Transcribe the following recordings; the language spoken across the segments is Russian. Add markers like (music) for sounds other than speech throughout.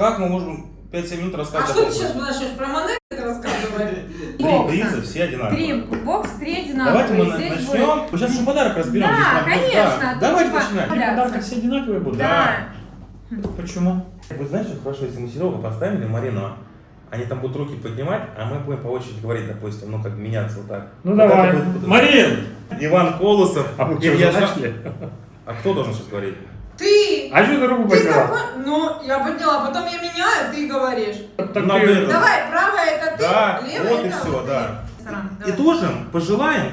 Как мы можем 5-7 минут А рассказывать что о ты сейчас начнешь про монеты рассказывать? Три приза, все одинаковые. Три бокс, три одинаковые. Давайте мы Здесь начнем. будет- Мы сейчас уже подарок разберем. Да, конечно, да. Давайте начинать. Три подарка все одинаковые будут? Да. Почему? Вы знаете, что хорошо, если мы Серегу поставили, Марину, они там будут руки поднимать, а мы будем по очереди говорить, допустим, ну как меняться вот так. Ну Вот давай. будет- Марин! Иван Колосов. А вы что, начали? А кто должен сейчас говорить? Ты! А что ты руку Ты подняла? такой... Ну, я подняла, потом я меняю, ты говоришь. Так Надо ты- Давай, правая это ты, Да, левая вот и это все, вот да. ты. Сторона, И тоже пожелаем.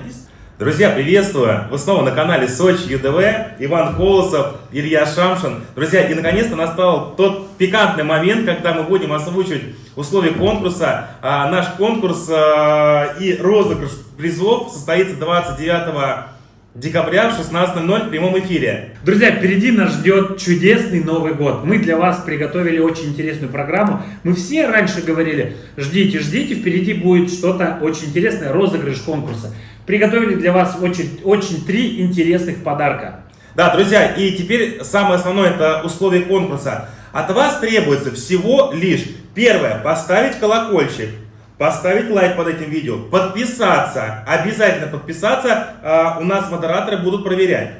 Друзья, приветствую! Вы снова на канале Сочи ЮДВ, Иван Колосов, Илья Шамшин. Друзья, и наконец-то настал тот пикантный момент, когда мы будем озвучивать условия конкурса. А, наш конкурс а, и розыгрыш призов состоится 29 декабря в 16.00 в прямом эфире. Друзья, впереди нас ждет чудесный Новый год. Мы для вас приготовили очень интересную программу. Мы все раньше говорили, ждите, ждите, впереди будет что-то очень интересное, розыгрыш конкурса. Приготовили для вас очень, очень три интересных подарка. Да, друзья, и теперь самое основное это условие конкурса. От вас требуется всего лишь первое, поставить колокольчик, поставить лайк под этим видео, подписаться, обязательно подписаться, а, у нас модераторы будут проверять.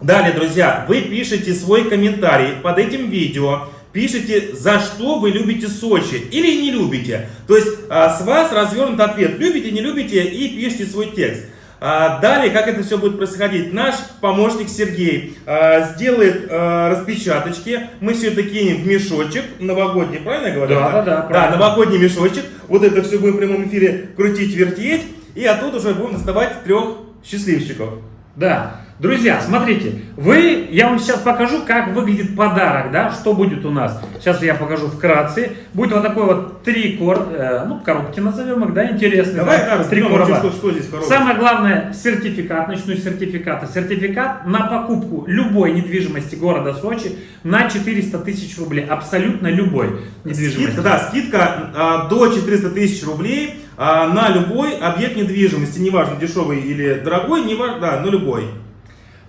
Далее, друзья, вы пишете свой комментарий под этим видео, пишите, за что вы любите Сочи или не любите. То есть а, с вас развернут ответ, любите, не любите, и пишите свой текст. А, Далее, как это все будет происходить? Наш помощник Сергей а, сделает а, распечаточки, мы все это кинем в мешочек новогодний, правильно я говорю? Да, да, да, Да, правильно. новогодний мешочек, вот это все будем в прямом эфире крутить, вертеть, и оттуда уже будем доставать трех счастливчиков. Да, друзья, смотрите, вы, я вам сейчас покажу, как выглядит подарок, да, что будет у нас. Сейчас я покажу вкратце. Будет вот такой вот три кор, э, ну, коробки назовем их, да, интересные. Давай да, три короба. что, что здесь в коробке. Самое главное, сертификат, начну с сертификата. Сертификат на покупку любой недвижимости города Сочи на 400 тысяч рублей. Абсолютно любой недвижимости. Скидка, да, скидка а, до 400 тысяч рублей а, на любой объект недвижимости, неважно дешевый или дорогой, неважно, да, но любой.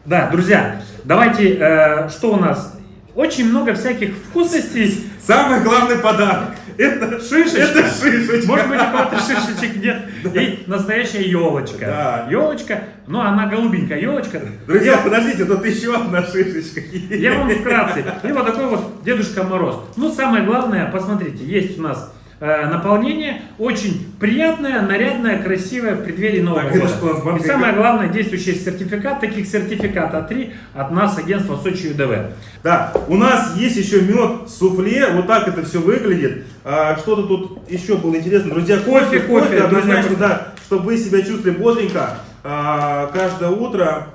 Да, друзья, давайте, э, что у нас? Очень много всяких вкусностей. Самый главный подарок это Шишечка. Это шишечка. Может быть, у кого-то (laughs) шишечек нет. И настоящая елочка. Да. Елочка, ну она голубенькая елочка. Друзья, подождите, тут еще одна шишечка. Я вам вкратце. И вот такой вот Дедушка Мороз. Ну, самое главное, посмотрите, есть у нас наполнение очень приятное, нарядное, красивое в преддверии Нового Так, года. И самое главное, действующий сертификат, таких сертификата три от нас, агентства Сочи ЮДВ. Да, у нас есть еще мед суфле, вот так это все выглядит. А, Что-то тут еще было интересно. Друзья, кофе, Кофе, кофе, однозначно, друзья. да, чтобы вы себя чувствовали бодренько а, каждое утро.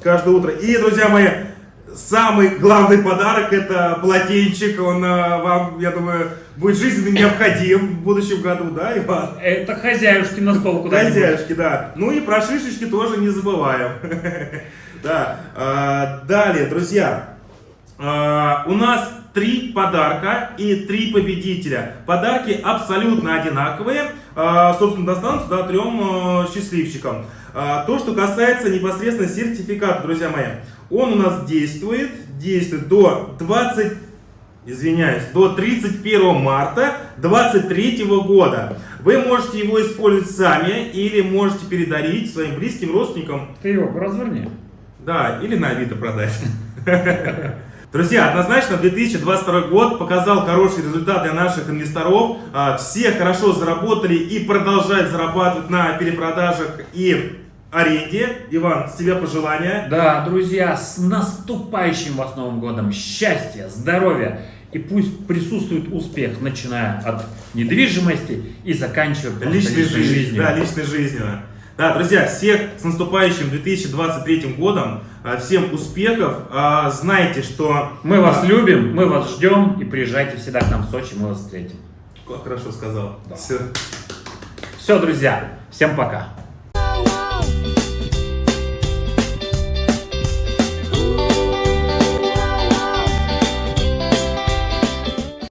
Каждое утро. И, друзья мои, самый главный подарок это полотенчик. Он а, вам, я думаю, будет жизненно необходим в будущем году, да, Иван? Это хозяюшки на стол куда-нибудь. Хозяюшки, да. Ну и про шишечки тоже не забываем. (laughs) Да. А, Далее, друзья, а, у нас три подарка и три победителя. Подарки абсолютно одинаковые. Собственно, достанутся да, трем э, счастливчикам. То, что касается непосредственно сертификата, друзья мои, он у нас действует, действует до 20 извиняюсь, до 31 марта 2023 года. Вы можете его использовать сами или можете передарить своим близким родственникам, Ты его разверни. да, или на Авито продать. Друзья, однозначно 2022 год показал хороший результат для наших инвесторов. А, Все хорошо заработали и продолжают зарабатывать на перепродажах и аренде. Иван, с тебя пожелания. Да, друзья, с наступающим вас Новым годом! Счастья, здоровья! И пусть присутствует успех, начиная от недвижимости и заканчивая Личной личной жизнью. Да, личной жизнью. Да, друзья, всех с наступающим 2023 годом. А, Всем успехов. А, Знайте, что... Мы вас А, любим, мы вас ждем и приезжайте всегда к нам в Сочи, мы вас встретим. Как хорошо сказал. Да. Все. Все, друзья, всем пока.